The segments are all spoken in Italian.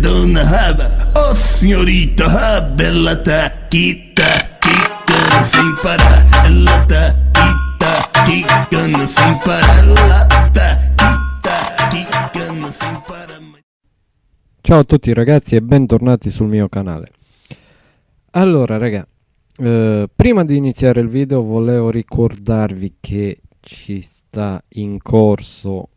donna haba, oh signorita, ah, bella tacchita, chicca, si impara, e la tacchita, chicca, non si impara, la tacchita, chicca, non si impara. Ciao a tutti ragazzi e bentornati sul mio canale. Allora raga, eh, prima di iniziare il video volevo ricordarvi che ci sta in corso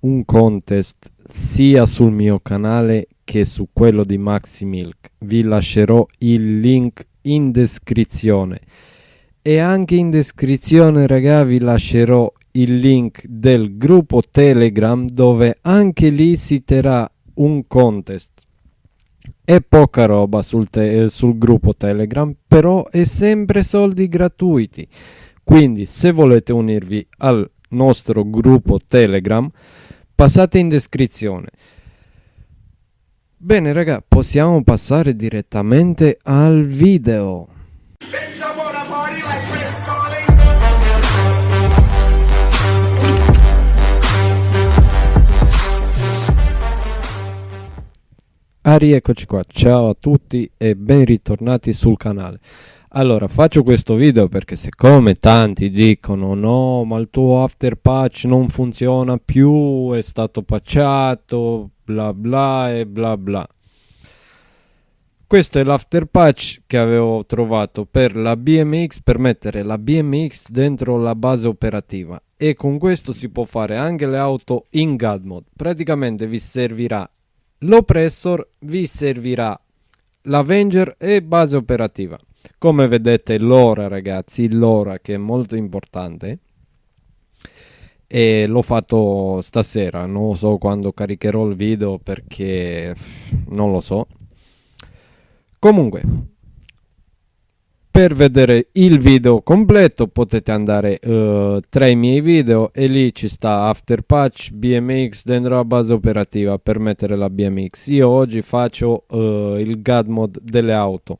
un contest sia sul mio canale che su quello di Maxi Milk. Vi lascerò il link in descrizione e anche in descrizione raga vi lascerò il link del gruppo Telegram dove anche lì si terrà un contest. È poca roba sul, te- sul gruppo Telegram, però è sempre soldi gratuiti. Quindi se volete unirvi al nostro gruppo Telegram, passate in descrizione. Bene raga, possiamo passare direttamente al video. Ah, rieccoci qua, ciao a tutti e ben ritornati sul canale. Allora, faccio questo video perché siccome tanti dicono no, ma il tuo after patch non funziona più, è stato patchato, bla bla e bla bla. Questo è l'after patch che avevo trovato per la BMX per mettere la BMX dentro la base operativa e con questo si può fare anche le auto in God mode. Praticamente vi servirà l'oppressor, vi servirà l'Avenger e base operativa. Come vedete l'ora ragazzi, l'ora che è molto importante e l'ho fatto stasera, non so quando caricherò il video perché non lo so. Comunque, per vedere il video completo potete andare uh, tra i miei video e lì ci sta After Patch, BMX dentro la base operativa per mettere la BMX. Io oggi faccio uh, il God Mod delle auto.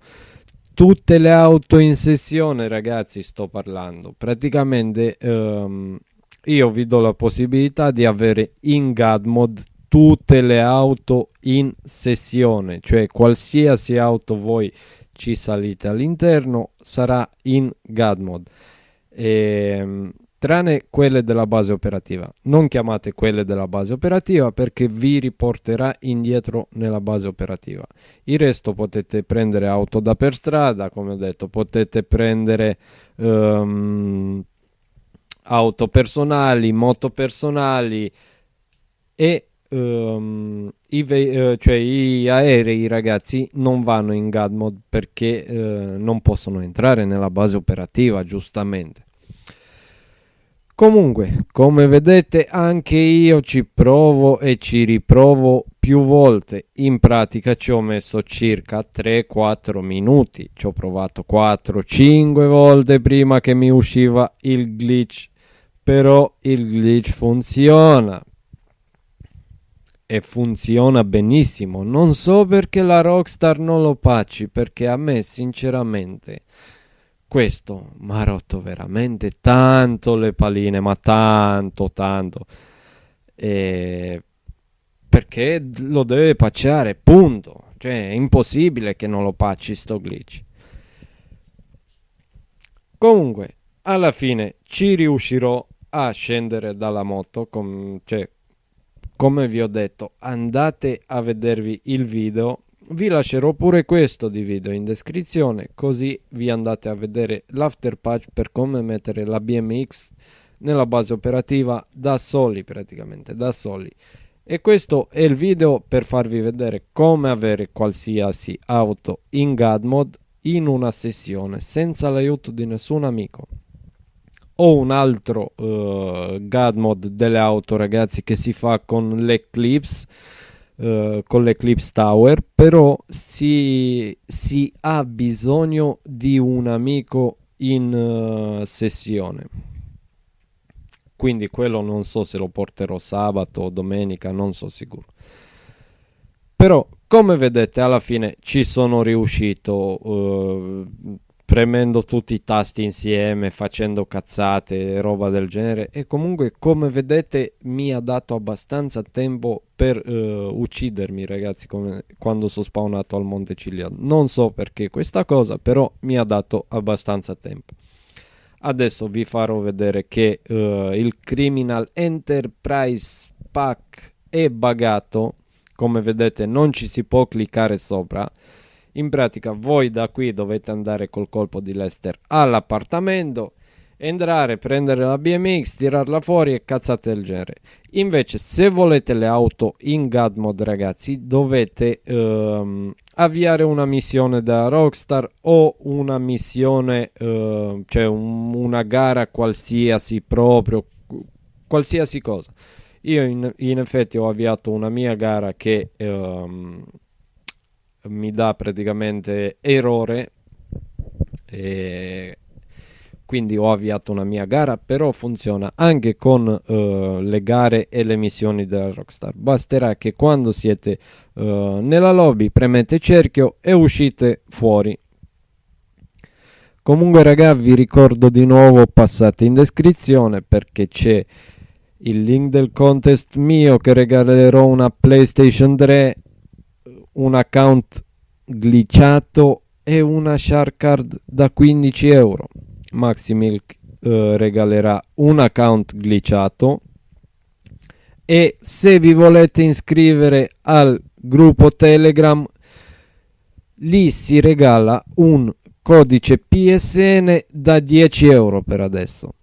Tutte le auto in sessione ragazzi sto parlando. Praticamente um, io vi do la possibilità di avere in God tutte le auto in sessione, cioè qualsiasi auto voi ci salite all'interno sarà in God mode ehm, tranne quelle della base operativa. Non chiamate quelle della base operativa perché vi riporterà indietro nella base operativa. Il resto potete prendere auto da per strada come ho detto potete prendere um, auto personali moto personali e um, i, uh, cioè i aerei ragazzi non vanno in God mode perché uh, non possono entrare nella base operativa giustamente. Comunque come vedete anche io ci provo e ci riprovo più volte. In pratica ci ho messo circa 3-4 minuti. Ci ho provato 4-5 volte prima che mi usciva il glitch però il glitch funziona e funziona benissimo. Non so perché la Rockstar non lo pacci, perché a me sinceramente questo mi ha rotto veramente tanto le paline, ma tanto, tanto. E perché lo deve pacciare, punto. Cioè, è impossibile che non lo pacci sto glitch. Comunque, alla fine ci riuscirò a scendere dalla moto, con, cioè come vi ho detto andate a vedervi il video. Vi lascerò pure questo di video in descrizione così vi andate a vedere l'after patch per come mettere la BMX nella base operativa da soli praticamente da soli. E questo è il video per farvi vedere come avere qualsiasi auto in God mode in una sessione senza l'aiuto di nessun amico ho un altro uh, God mod delle auto ragazzi che si fa con l'Eclipse uh, con l'Eclipse Tower però si, si, ha bisogno di un amico in uh, sessione. Quindi quello non so se lo porterò sabato o domenica non so sicuro. Però come vedete alla fine ci sono riuscito premendo tutti i tasti insieme, facendo cazzate e roba del genere. E comunque, come vedete, mi ha dato abbastanza tempo per uh, uccidermi, ragazzi, come quando sono spawnato al Monte Cigliano. Non so perché questa cosa, però mi ha dato abbastanza tempo. Adesso vi farò vedere che uh, il Criminal Enterprise Pack è buggato. Come vedete, non ci si può cliccare sopra in pratica voi da qui dovete andare col colpo di Lester all'appartamento, entrare, prendere la BMX, tirarla fuori e cazzate del genere. Invece se volete le auto in God Mode ragazzi dovete ehm, avviare una missione da Rockstar o una missione, eh, cioè un, una gara qualsiasi proprio, qualsiasi cosa. Io in, in, effetti ho avviato una mia gara che ehm, mi dà praticamente errore e quindi ho avviato una mia gara però funziona anche con uh, le gare e le missioni della Rockstar. Basterà che quando siete uh, nella lobby premete cerchio e uscite fuori. Comunque raga vi ricordo di nuovo passate in descrizione perché c'è il link del contest mio che regalerò una PlayStation 3 un account glitchato e una shark card da 15 euro. Maximilk eh, regalerà un account glitchato e se vi volete iscrivere al gruppo Telegram lì si regala un codice PSN da 10 euro per adesso.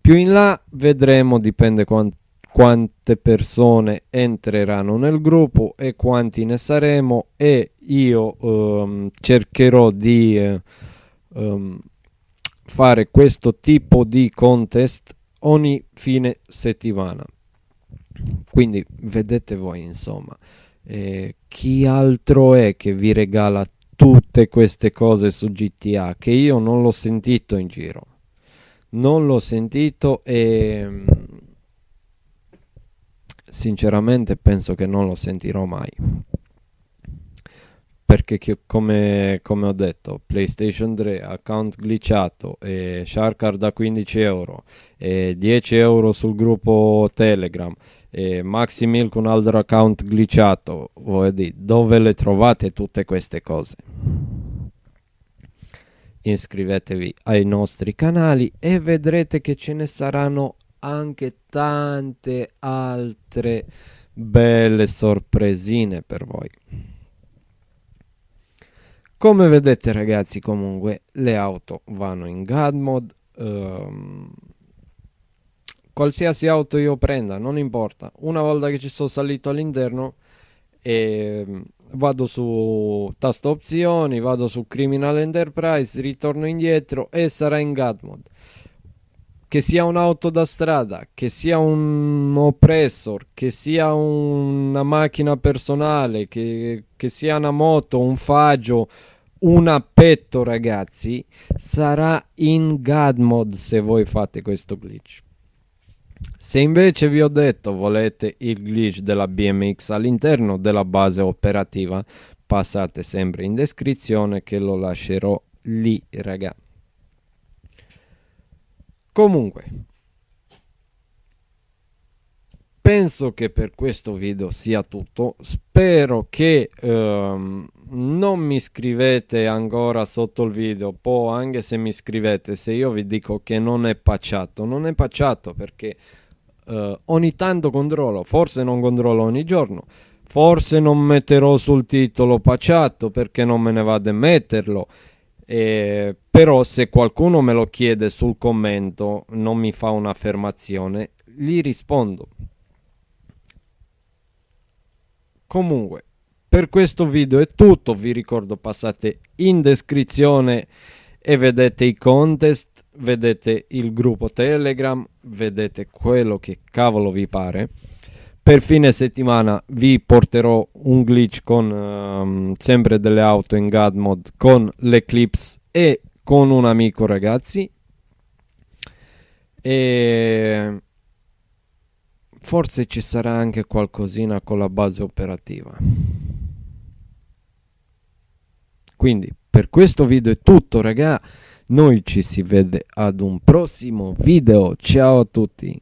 Più in là vedremo, dipende quanto quante persone entreranno nel gruppo e quanti ne saremo e io um, cercherò di um, fare questo tipo di contest ogni fine settimana. Quindi vedete voi insomma eh, chi altro è che vi regala tutte queste cose su GTA che io non l'ho sentito in giro. Non l'ho sentito e sinceramente penso che non lo sentirò mai. Perché come, come, ho detto PlayStation 3 account glitchato e Sharkard da 15 euro e 10 euro sul gruppo Telegram e Maxi Milk un altro account glitchato dire, dove le trovate tutte queste cose? Iscrivetevi ai nostri canali e vedrete che ce ne saranno anche tante altre belle sorpresine per voi. Come vedete ragazzi comunque le auto vanno in God mode, um, qualsiasi auto io prenda non importa, una volta che ci sono salito all'interno e ehm, vado su tasto opzioni, vado su Criminal Enterprise, ritorno indietro e sarà in God mode che sia un'auto da strada, che sia un oppressor, che sia una macchina personale, che, che sia una moto, un faggio, un appetto ragazzi, sarà in God mode se voi fate questo glitch. Se invece vi ho detto volete il glitch della BMX all'interno della base operativa, passate sempre in descrizione che lo lascerò lì ragazzi. Comunque, penso che per questo video sia tutto. Spero che ehm, non mi scrivete ancora sotto il video. Poi anche se mi scrivete, se io vi dico che non è pacciato, non è pacciato perché eh, ogni tanto controllo. Forse non controllo ogni giorno. Forse non metterò sul titolo pacciato perché non me ne vado a metterlo eh, però se qualcuno me lo chiede sul commento, non mi fa un'affermazione, gli rispondo. Comunque, per questo video è tutto, vi ricordo passate in descrizione e vedete i contest, vedete il gruppo Telegram, vedete quello che cavolo vi pare per fine settimana vi porterò un glitch con um, sempre delle auto in God mode con l'Eclipse e con un amico ragazzi e forse ci sarà anche qualcosina con la base operativa quindi per questo video è tutto raga Noi ci si vede ad un prossimo video. Ciao a tutti.